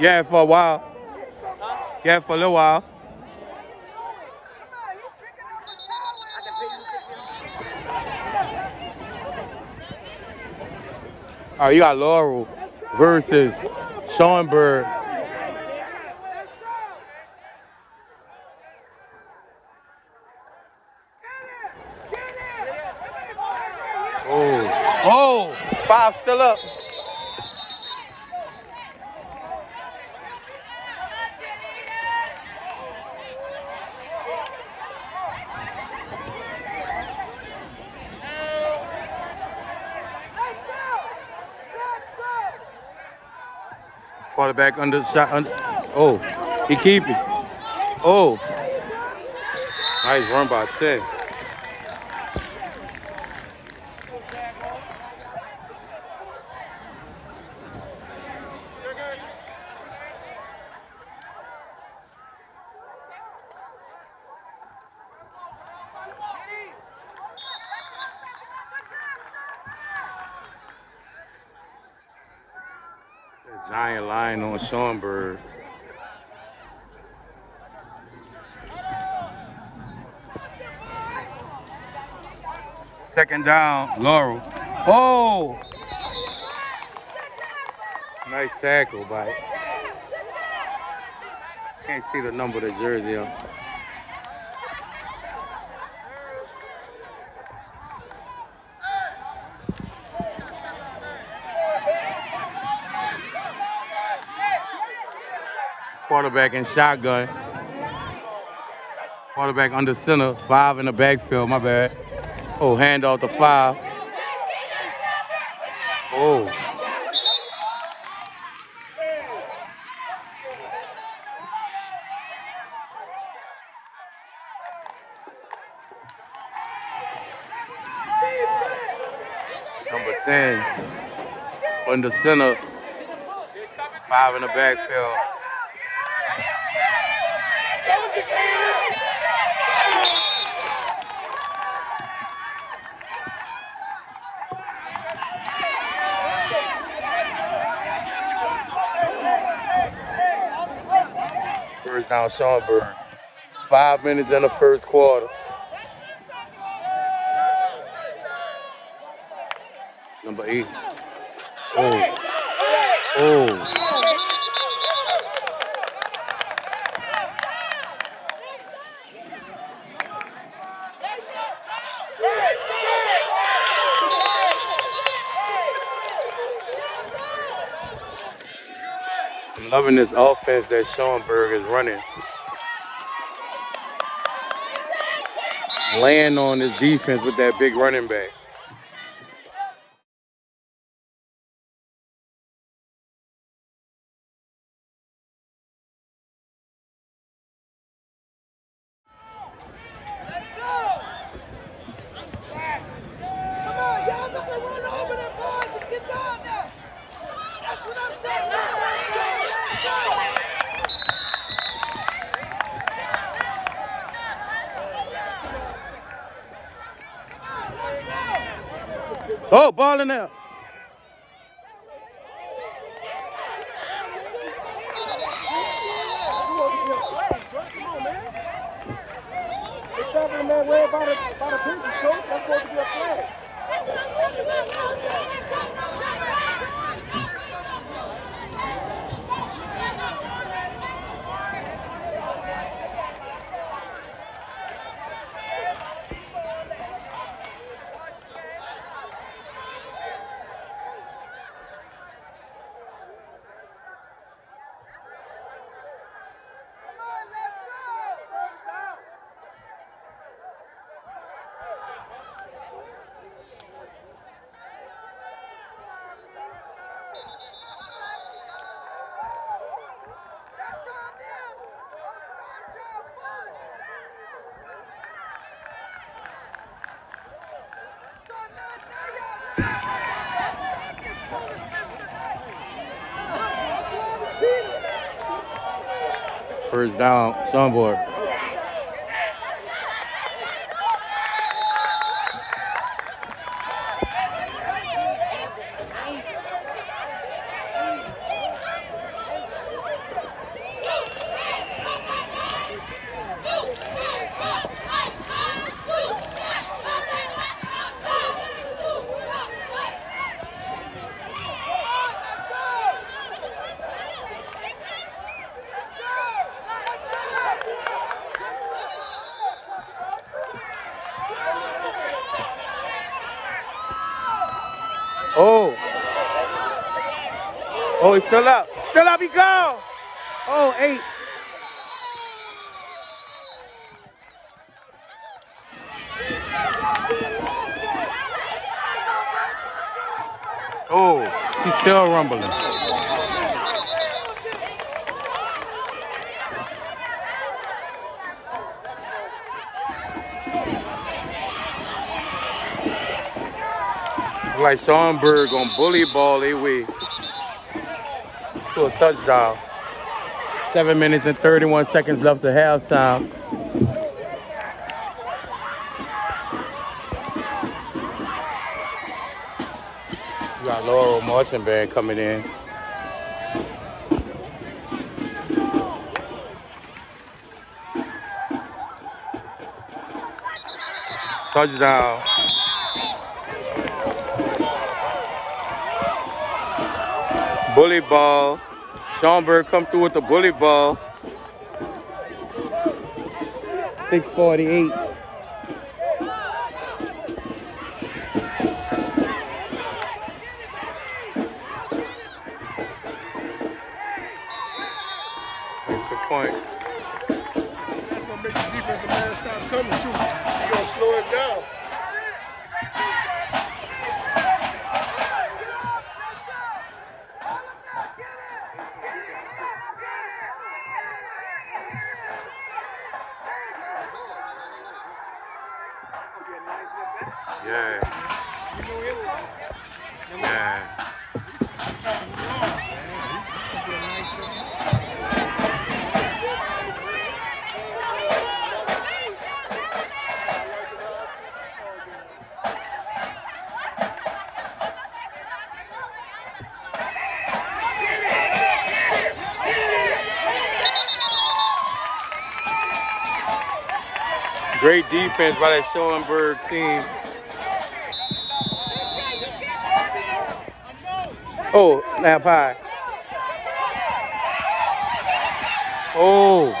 Yeah, for a while. Yeah, for a little while. All right, you got Laurel versus Schaumburg. Oh, oh, five still up. Quarterback under shot. Under, oh, he keep it. Oh, nice run by Ted. Giant line on Schaumburg. Second down, Laurel. Oh! Nice tackle by. Can't see the number of the jersey on. Quarterback in shotgun. Quarterback under center. Five in the backfield. My bad. Oh, hand off to five. Oh. Number 10 under center. Five in the backfield. First down, Schaumburg. Five minutes in the first quarter. Number eight. Oh. Oh. I'm loving this offense that Schaumburg is running. Laying on his defense with that big running back. Come on, y'all got to run over the ball and get down there. That's what I'm saying. Oh, ball in there. Man worry about a, about a business coach. That's supposed to be a flag. Come on, let's go. First down. That's on them. Don't start your foolishness. So now, now y'all stop. Stop this foolishness tonight. That's why we cheated. First down, Schaumburg. Oh, he's still up. Still up, he go. Oh, eight. Oh, he's still rumbling. Like Schaumburg on bully ball, they way to a touchdown. Seven minutes and 31 seconds left to halftime. We got Laurel Marching Band coming in. Touchdown. Bully ball. Schaumburg come through with the bully ball. 648. That's the point. That's gonna make the defensive man stop coming too. He gonna slow it down. Great defense by that Schaumburg team. Oh, snap high. Oh.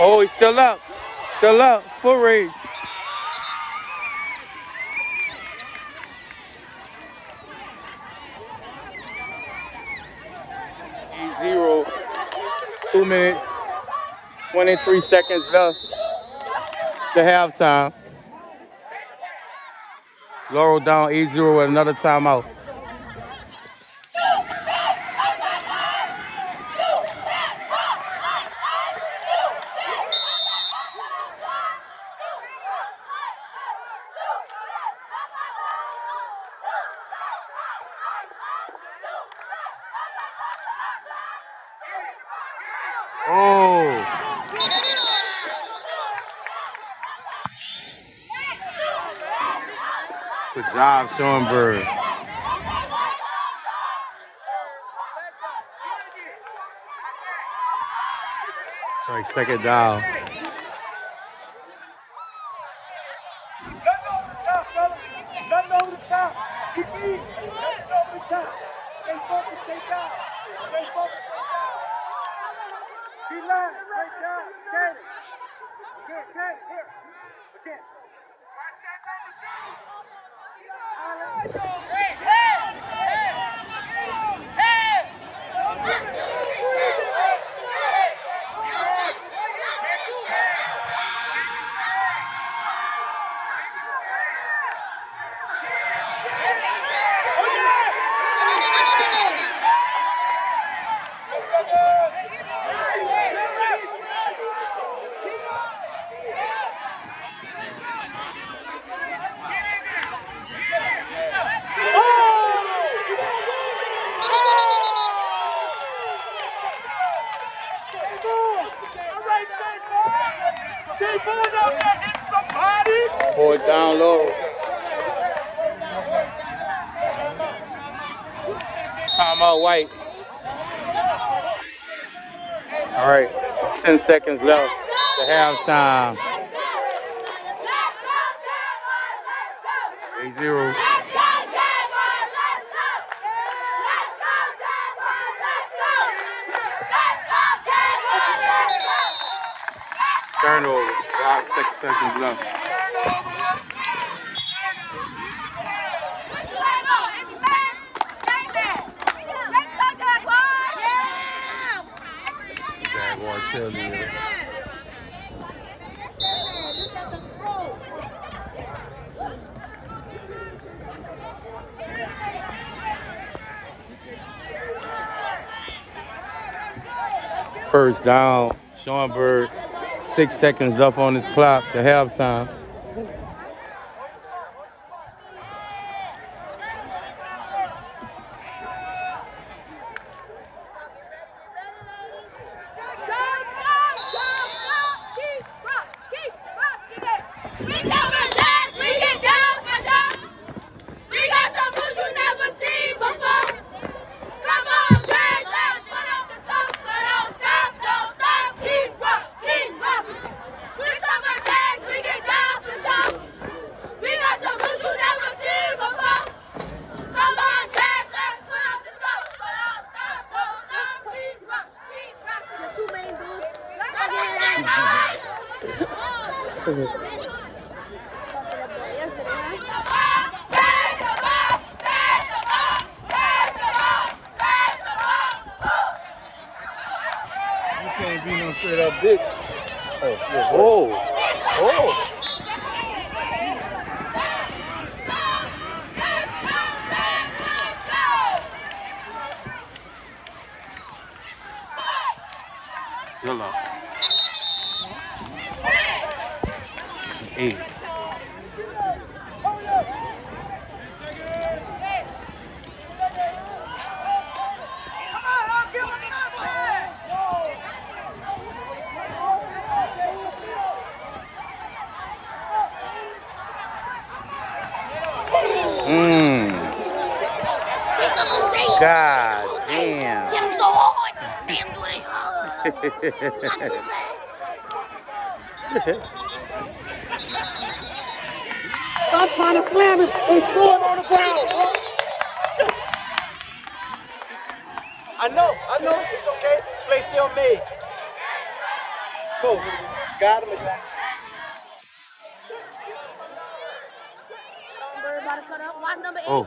Oh, he's still up. Still up. Full raise. Zero. Two minutes. 23 seconds left to halftime. Laurel down 8-0 with another timeout. Oh. Good Schaumburg. Like second down. Timeout white. All right, 10 seconds left to halftime. 8-0. Turnover. Five, six seconds left. First down, Sean Bird, Six seconds left on his clock to halftime. Oh. Oh, oh. Yellow. Eight. God damn. Him so hard. Damn, do they hard. Not too bad. Stop trying to slam it and throw it on the ground. bro. I know, I know, it's okay. Play still made. Cool. Got him. Songbird about to cut up. Watch number eight. Oh.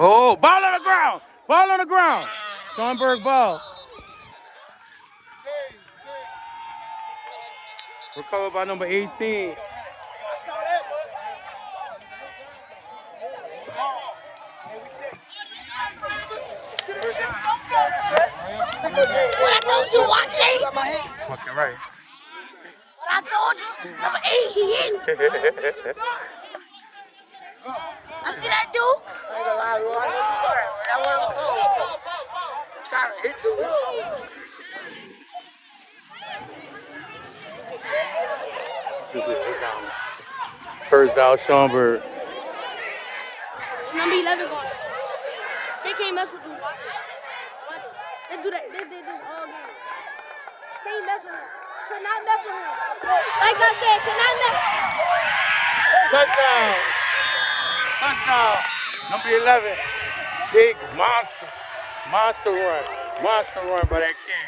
Oh, ball on the ground. Ball on the ground. Schaumburg ball. Recovered by number 18. I saw that much. And we said, What I told you, watch eight. got my hand. Fucking right. What I told you, number eight, he in. I see that dude. I ain't gonna lie, bro. I know you sorry. That wasn't Trying to hit the wheel. First down, Schaumburg. Number 11 going to score. They can't mess with you. Watch it. Watch it. They do that. They did this all game. Can't mess with him. Cannot mess with him. Like I said, cannot mess. Touchdown. Touchdown. Number 11. Big monster. Monster run. Monster run by that kid.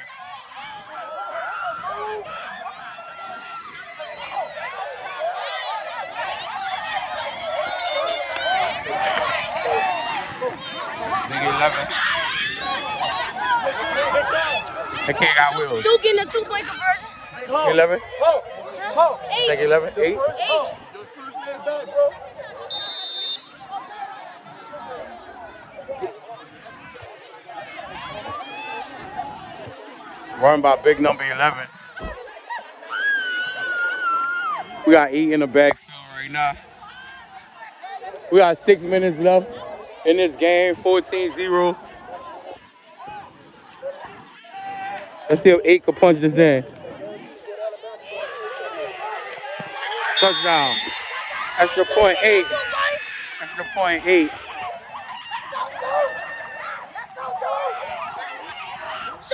Big 11. That kid got wheels. Duke getting a two-point conversion. 11? Ho, ho. Eight. Take 11? 8? Eight. The first man back, bro. Run by big number 11. We got eight in the backfield right now. We got six minutes left in this game, 14-0. Let's see if eight can punch this in. Touchdown. Extra point eight. Extra point eight.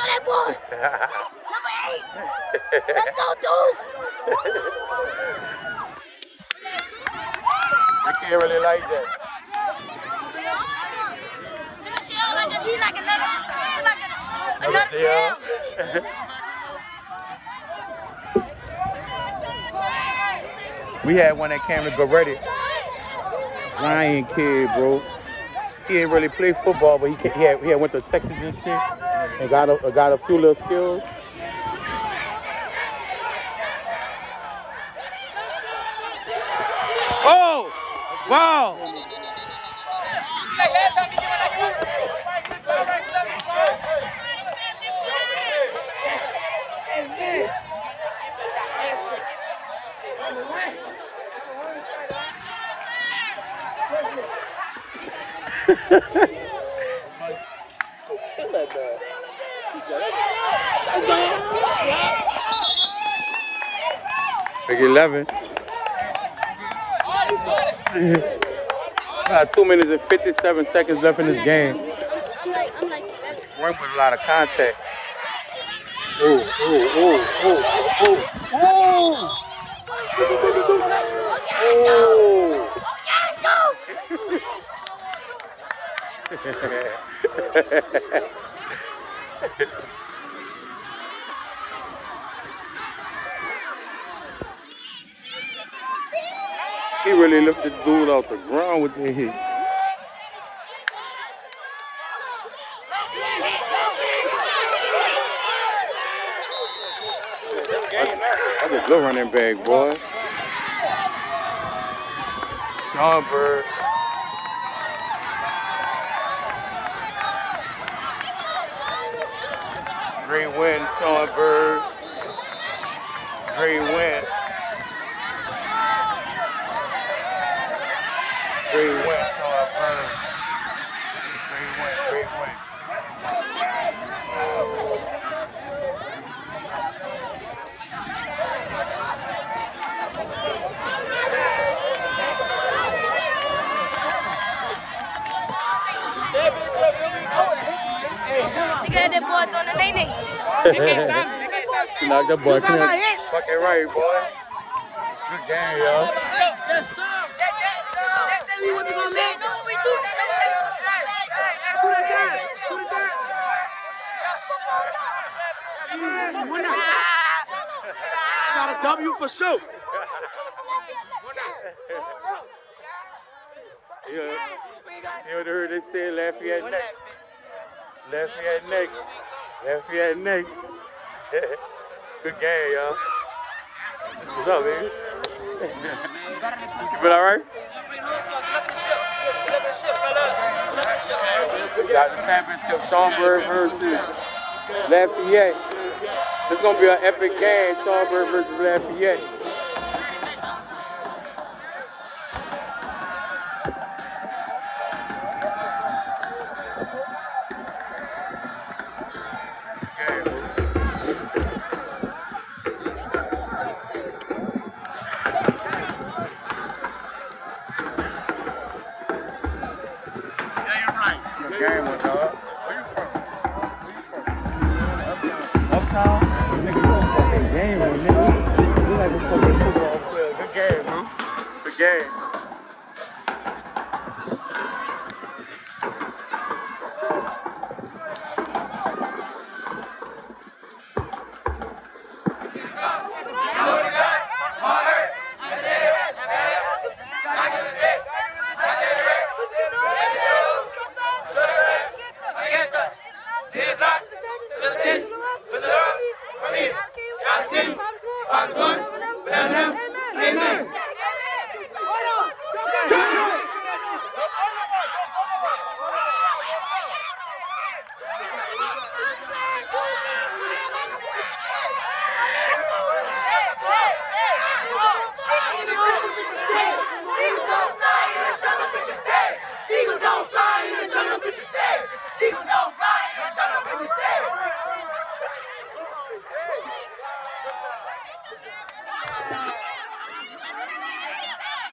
That boy. Number eight. Let's go, Duke. I can't really like that. Chill like a, he like another, he like a, another chill. we had one that came to Goretti. Giant kid, bro he didn't really play football, but he he, had, he had went to Texas and shit, and got a got a few little skills. Oh! Wow! Big 11. Got two minutes and 57 seconds left in this game. I'm like, I'm like, that- Run with a lot of contact. Ooh, ooh, ooh, ooh, ooh, ooh. He really lifted the dude off the ground with the hit. That's a good running back, boy. Sean Bird. Great win, Songbird. Bird. Great win. Great win, Sean Bird. Great win, great win. Look at that boy doing the nay-nay. Knock that boy. Come here. Fucking right, boy. Good game, y'all. Got a W for sure. You know, you know, heard they say Lafayette next. Lafayette next. Lafayette next. Good game, y'all. What's up, baby? you been all right? We got the championship, Schaumburg versus Lafayette. It's gonna be an epic game, Schaumburg versus Lafayette. Game, my dog. Where you from? Where you from? Uptown. Uptown? Nigga, you a fucking game, man, nigga. You like a fucking football player. Good game, bro. Good game.